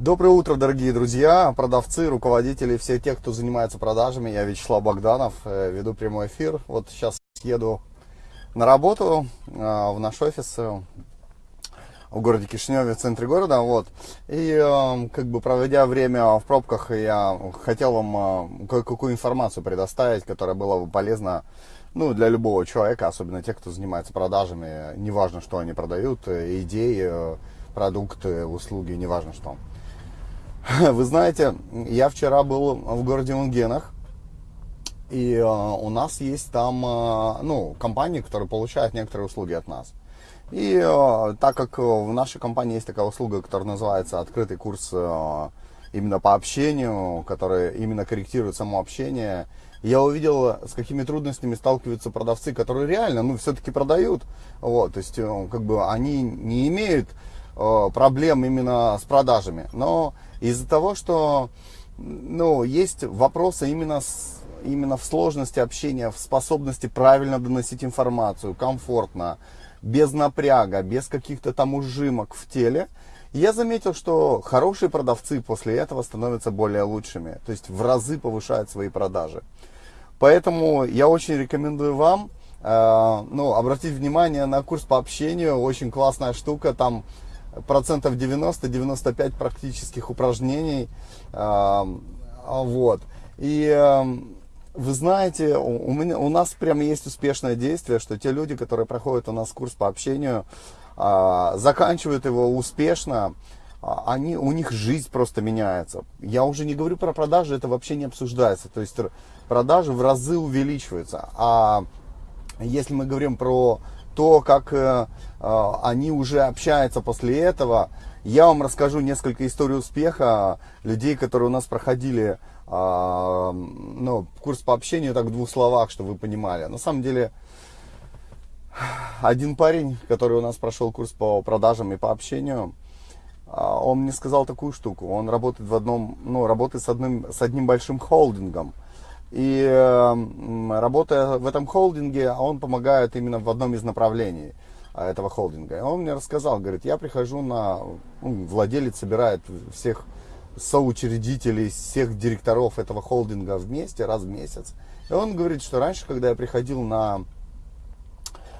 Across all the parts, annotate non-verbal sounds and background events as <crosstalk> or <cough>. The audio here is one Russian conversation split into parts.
Доброе утро, дорогие друзья, продавцы, руководители, все те, кто занимается продажами. Я Вячеслав Богданов, э, веду прямой эфир. Вот сейчас еду на работу э, в наш офис э, в городе Кишиневе, в центре города. Вот. И как бы проводя время в пробках, я хотел вам кое-какую информацию предоставить, которая была бы полезна ну, для любого человека, особенно тех, кто занимается продажами. Неважно, что они продают, идеи, продукты, услуги, неважно что. <laughs> Вы знаете, я вчера был в городе Унгенах, и э, у нас есть там, э, ну, компании, которые получают некоторые услуги от нас. И э, так как в нашей компании есть такая услуга, которая называется открытый курс именно по общению, который именно корректирует само общение, я увидел, с какими трудностями сталкиваются продавцы, которые реально, ну, все-таки продают. Вот, то есть, э, как бы они не имеют проблем именно с продажами. Но из-за того, что ну, есть вопросы именно, с, именно в сложности общения, в способности правильно доносить информацию, комфортно, без напряга, без каких-то там ужимок в теле, я заметил, что хорошие продавцы после этого становятся более лучшими, то есть в разы повышают свои продажи. Поэтому я очень рекомендую вам э, ну, обратить внимание на курс по общению, очень классная штука, там процентов 90-95 практических упражнений. Вот. И вы знаете, у, меня, у нас прямо есть успешное действие, что те люди, которые проходят у нас курс по общению, а, заканчивают его успешно, а, они, у них жизнь просто меняется. Я уже не говорю про продажи, это вообще не обсуждается. То есть продажи в разы увеличиваются. А если мы говорим про то, как э, э, они уже общаются после этого. Я вам расскажу несколько историй успеха людей, которые у нас проходили э, ну, курс по общению, так в двух словах, чтобы вы понимали. На самом деле, один парень, который у нас прошел курс по продажам и по общению, он мне сказал такую штуку. Он работает в одном, ну, работает с одним, с одним большим холдингом. И работая в этом холдинге, он помогает именно в одном из направлений а, этого холдинга. И он мне рассказал, говорит, я прихожу на, ну, владелец собирает всех соучредителей, всех директоров этого холдинга вместе раз в месяц. И он говорит, что раньше, когда я приходил на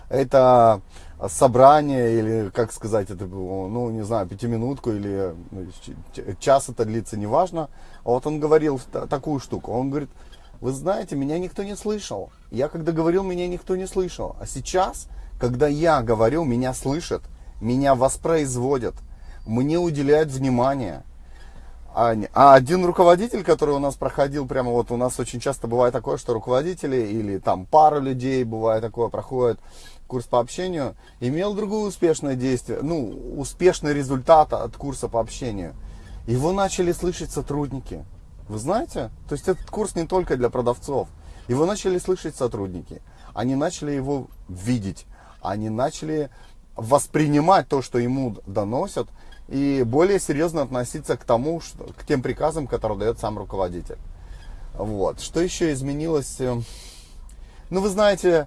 это собрание или, как сказать, это было, ну, не знаю, пятиминутку или ну, час это длится, неважно. Вот он говорил такую штуку. Он говорит, вы знаете, меня никто не слышал. Я когда говорил, меня никто не слышал. А сейчас, когда я говорю, меня слышат, меня воспроизводят, мне уделяют внимание. А, один руководитель, который у нас проходил, прямо вот у нас очень часто бывает такое, что руководители или там пара людей, бывает такое, проходит курс по общению, имел другое успешное действие, ну, успешный результат от курса по общению. Его начали слышать сотрудники. Вы знаете? То есть этот курс не только для продавцов. Его начали слышать сотрудники. Они начали его видеть. Они начали воспринимать то, что ему доносят, и более серьезно относиться к тому, что, к тем приказам, которые дает сам руководитель. Вот. Что еще изменилось? Ну, вы знаете, на,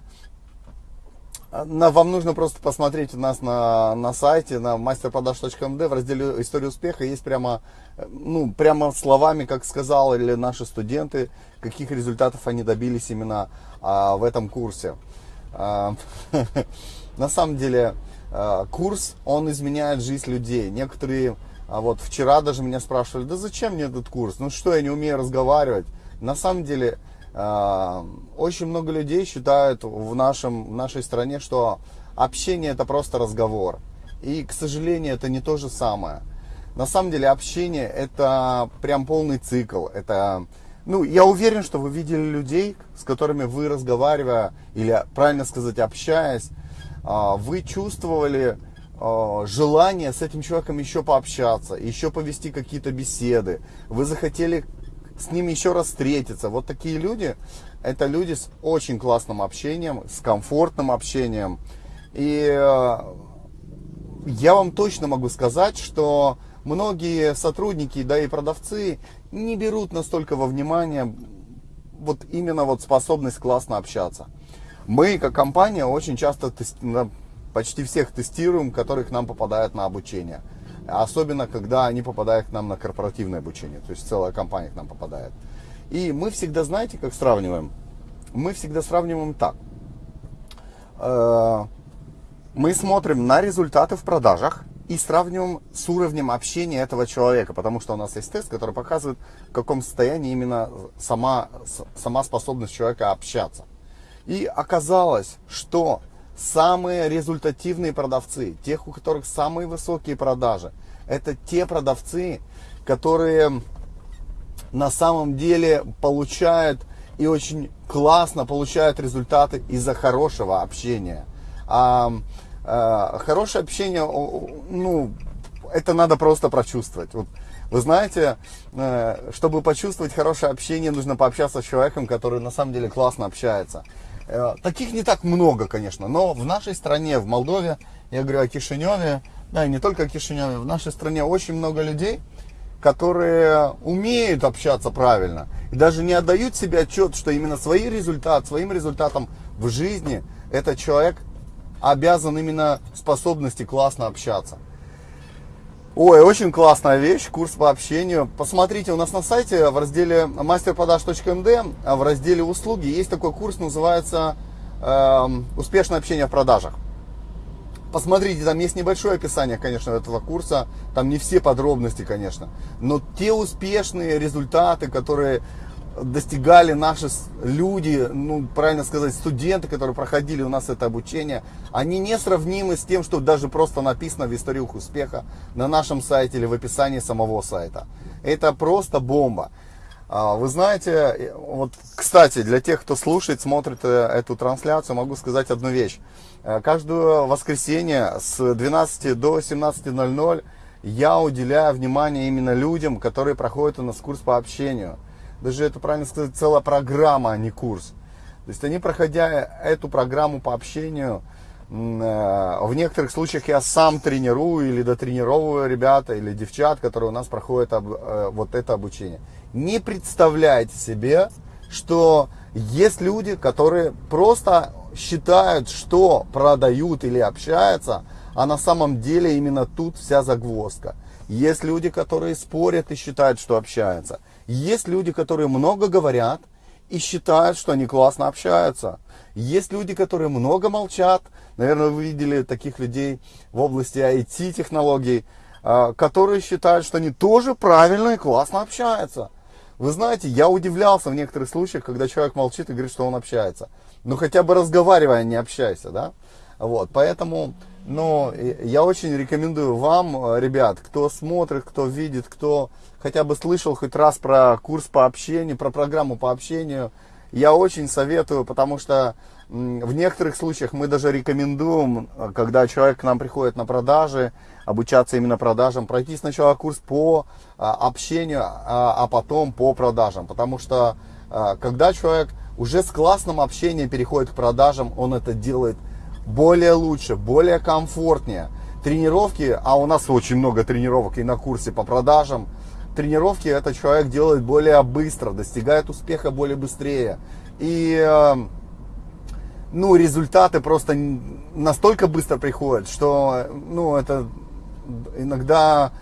вам нужно просто посмотреть у нас на, на сайте, на masterprodaж.md, в разделе «История успеха» есть прямо, ну, прямо словами, как сказали наши студенты, каких результатов они добились именно а, в этом курсе. А, <laughs> на самом деле, а, курс, он изменяет жизнь людей. Некоторые, а вот вчера даже меня спрашивали, да зачем мне этот курс? Ну что, я не умею разговаривать? На самом деле, очень много людей считают в, нашем, в нашей стране, что общение это просто разговор. И, к сожалению, это не то же самое. На самом деле общение это прям полный цикл. Это, ну, я уверен, что вы видели людей, с которыми вы разговаривая, или правильно сказать, общаясь, а, вы чувствовали а, желание с этим человеком еще пообщаться, еще повести какие-то беседы. Вы захотели с ними еще раз встретиться. Вот такие люди, это люди с очень классным общением, с комфортным общением. И э, я вам точно могу сказать, что многие сотрудники, да и продавцы не берут настолько во внимание вот именно вот способность классно общаться. Мы, как компания, очень часто почти всех тестируем, которые к нам попадают на обучение. Особенно когда они попадают к нам на корпоративное обучение, то есть целая компания к нам попадает. И мы всегда, знаете, как сравниваем? Мы всегда сравниваем так. Э, мы смотрим на результаты в продажах и сравниваем с уровнем общения этого человека, потому что у нас есть тест, который показывает, в каком состоянии именно сама, сама способность человека общаться. И оказалось, что самые результативные продавцы, тех, у которых самые высокие продажи, это те продавцы, которые на самом деле получают и очень классно получают результаты из-за хорошего общения. А, а, хорошее общение, ну, это надо просто прочувствовать. Вот, вы знаете, э, чтобы почувствовать хорошее общение, нужно пообщаться с человеком, который на самом деле классно общается. Э, таких не так много, конечно, но в нашей стране, в Молдове, я говорю о Кишиневе, да, и не только о Кишиневе, в нашей стране очень много людей, которые умеют общаться правильно и даже не отдают себе отчет, что именно свои результаты, своим результатом в жизни этот человек обязан именно способности классно общаться. Ой, очень классная вещь, курс по общению. Посмотрите, у нас на сайте в разделе masterproдаж.md, а в разделе услуги есть такой курс, называется э, «Успешное общение в продажах». Посмотрите, там есть небольшое описание, конечно, этого курса. Там не все подробности, конечно. Но те успешные результаты, которые достигали наши люди, ну, правильно сказать, студенты, которые проходили у нас это обучение, они несравнимы с тем, что даже просто написано в историях успеха на нашем сайте или в описании самого сайта. Это просто бомба. А, вы знаете, вот, кстати, для тех, кто слушает, смотрит э, эту трансляцию, могу сказать одну вещь. Э, каждое воскресенье с 12 до 17.00 я уделяю внимание именно людям, которые проходят у нас курс по общению даже это, правильно сказать, целая программа, а не курс. То есть они, проходя эту программу по общению, э, в некоторых случаях я сам тренирую или дотренировываю ребята или девчат, которые у нас проходят э, вот это обучение. Не представляете себе, что есть люди, которые просто считают, что продают или общаются, а на самом деле именно тут вся загвоздка. Есть люди, которые спорят и считают, что общаются. Есть люди, которые много говорят и считают, что они классно общаются. Есть люди, которые много молчат. Наверное, вы видели таких людей в области IT-технологий, а, которые считают, что они тоже правильно и классно общаются. Вы знаете, я удивлялся в некоторых случаях, когда человек молчит и говорит, что он общается. Ну, хотя бы разговаривая, не общайся, да? Вот, поэтому, ну, я очень рекомендую вам, ребят, кто смотрит, кто видит, кто хотя бы слышал хоть раз про курс по общению, про программу по общению, я очень советую, потому что в некоторых случаях мы даже рекомендуем, когда человек к нам приходит на продажи, обучаться именно продажам, пройти сначала курс по а, общению, а, а потом по продажам. Потому что а, когда человек уже с классным общением переходит к продажам, он это делает более лучше, более комфортнее. Тренировки, а у нас очень много тренировок и на курсе по продажам, тренировки этот человек делает более быстро, достигает успеха более быстрее. И э, ну, результаты просто настолько быстро приходят, что ну, это иногда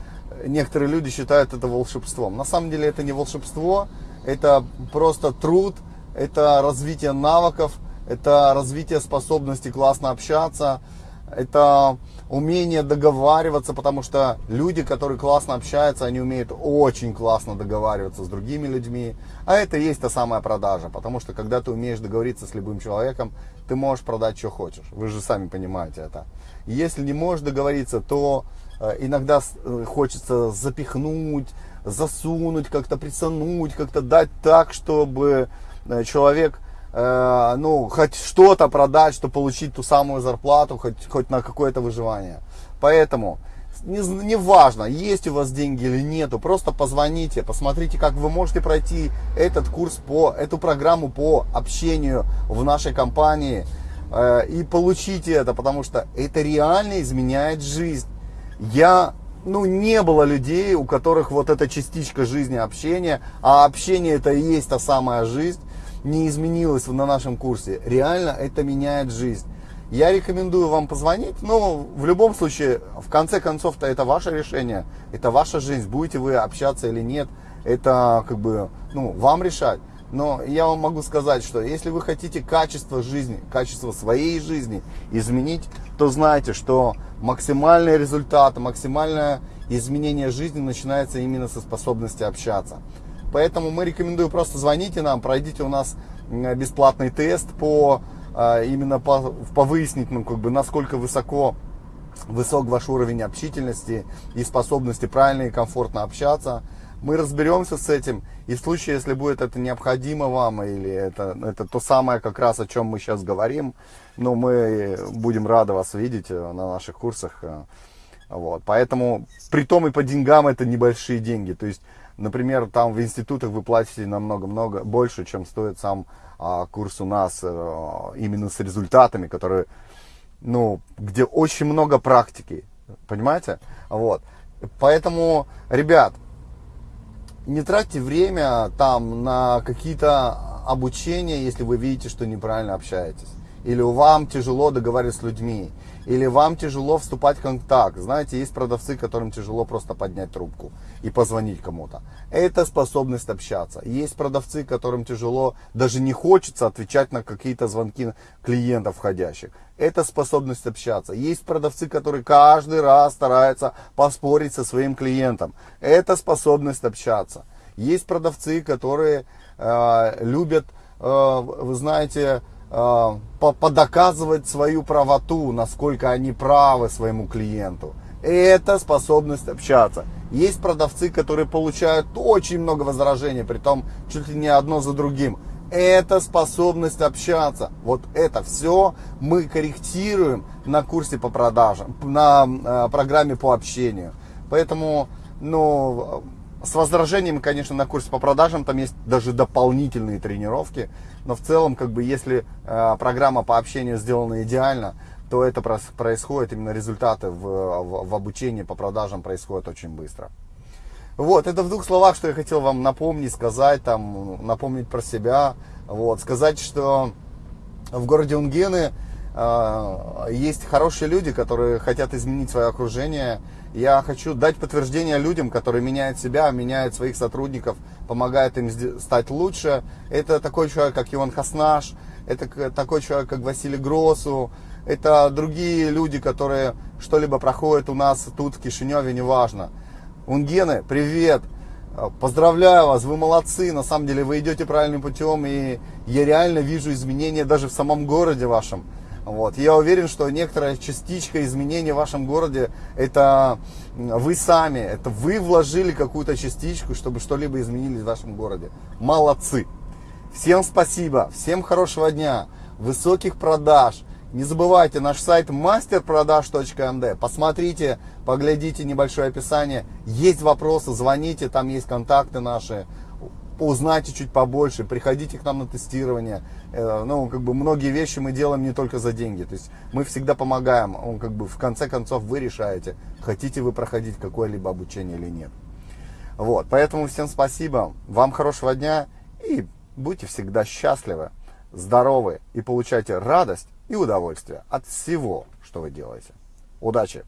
некоторые люди считают это волшебством. На самом деле это не волшебство, это просто труд, это развитие навыков, это развитие способности классно общаться, это умение договариваться, потому что люди, которые классно общаются, они умеют очень классно договариваться с другими людьми. А это и есть та самая продажа, потому что когда ты умеешь договориться с любым человеком, ты можешь продать, что хочешь. Вы же сами понимаете это. Если не можешь договориться, то э, иногда э, хочется запихнуть, засунуть, как-то присануть, как-то дать так, чтобы э, человек э, ну, хоть что-то продать, чтобы получить ту самую зарплату, хоть, хоть на какое-то выживание. Поэтому, не, не важно, есть у вас деньги или нету, просто позвоните, посмотрите, как вы можете пройти этот курс по, эту программу по общению в нашей компании э, и получите это, потому что это реально изменяет жизнь. Я ну, не было людей, у которых вот эта частичка жизни общения, а общение это и есть та самая жизнь, не изменилось на нашем курсе. Реально это меняет жизнь. Я рекомендую вам позвонить, но в любом случае, в конце концов-то это ваше решение, это ваша жизнь, будете вы общаться или нет, это как бы, ну, вам решать. Но я вам могу сказать, что если вы хотите качество жизни, качество своей жизни изменить, то знайте, что максимальный результат, максимальное изменение жизни начинается именно со способности общаться. Поэтому мы рекомендуем просто звоните нам, пройдите у нас бесплатный тест по а, именно по, по выяснить, ну, как бы, насколько высоко высок ваш уровень общительности и способности правильно и комфортно общаться. Мы разберемся с этим, и в случае, если будет это необходимо вам, или это, это то самое как раз, о чем мы сейчас говорим, ну, мы будем рады вас видеть э, на наших курсах. Э, вот. Поэтому, при том и по деньгам это небольшие деньги. То есть, например, там в институтах вы платите намного-много больше, чем стоит сам а, курс у нас а, именно с результатами, которые, ну, где очень много практики, понимаете? Вот. Поэтому, ребят, не тратьте время там на какие-то обучения, если вы видите, что неправильно общаетесь. Или вам тяжело договариваться с людьми или вам тяжело вступать в контакт. Знаете, есть продавцы, которым тяжело просто поднять трубку и позвонить кому-то. Это способность общаться. Есть продавцы, которым тяжело, даже не хочется отвечать на какие-то звонки клиентов входящих. Это способность общаться. Есть продавцы, которые каждый раз стараются поспорить со своим клиентом. Это способность общаться. Есть продавцы, которые э, любят, э, вы знаете, подоказывать свою правоту, насколько они правы своему клиенту. Это способность общаться. Есть продавцы, которые получают очень много возражений, при том чуть ли не одно за другим. Это способность общаться. Вот это все мы корректируем на курсе по продажам, на э, программе по общению. Поэтому, ну, с возражением, конечно, на курсе по продажам там есть даже дополнительные тренировки, но в целом, как бы, если э, программа по общению сделана идеально, то это происходит, именно результаты в, в, в обучении по продажам происходят очень быстро. Вот, это в двух словах, что я хотел вам напомнить, сказать, там, напомнить про себя, вот, сказать, что в городе Унгены есть хорошие люди, которые хотят изменить свое окружение, я хочу дать подтверждение людям, которые меняют себя, меняют своих сотрудников, помогают им стать лучше. Это такой человек, как Иван Хаснаш, это такой человек, как Василий Гросу, это другие люди, которые что-либо проходят у нас тут, в Кишиневе, неважно. Унгены, привет! Поздравляю вас, вы молодцы, на самом деле вы идете правильным путем, и я реально вижу изменения даже в самом городе вашем. Вот. Я уверен, что некоторая частичка изменений в вашем городе, это вы сами, это вы вложили какую-то частичку, чтобы что-либо изменилось в вашем городе. Молодцы! Всем спасибо, всем хорошего дня, высоких продаж. Не забывайте наш сайт masterproдаж.md. Посмотрите, поглядите небольшое описание. Есть вопросы, звоните, там есть контакты наши узнайте чуть побольше, приходите к нам на тестирование. Э, ну, как бы многие вещи мы делаем не только за деньги. То есть мы всегда помогаем. Он как бы в конце концов вы решаете, хотите вы проходить какое-либо обучение или нет. Вот, поэтому всем спасибо, вам хорошего дня и будьте всегда счастливы, здоровы и получайте радость и удовольствие от всего, что вы делаете. Удачи!